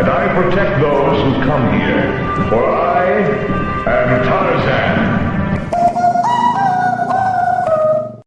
and I protect those who come here, for I am Tarzan.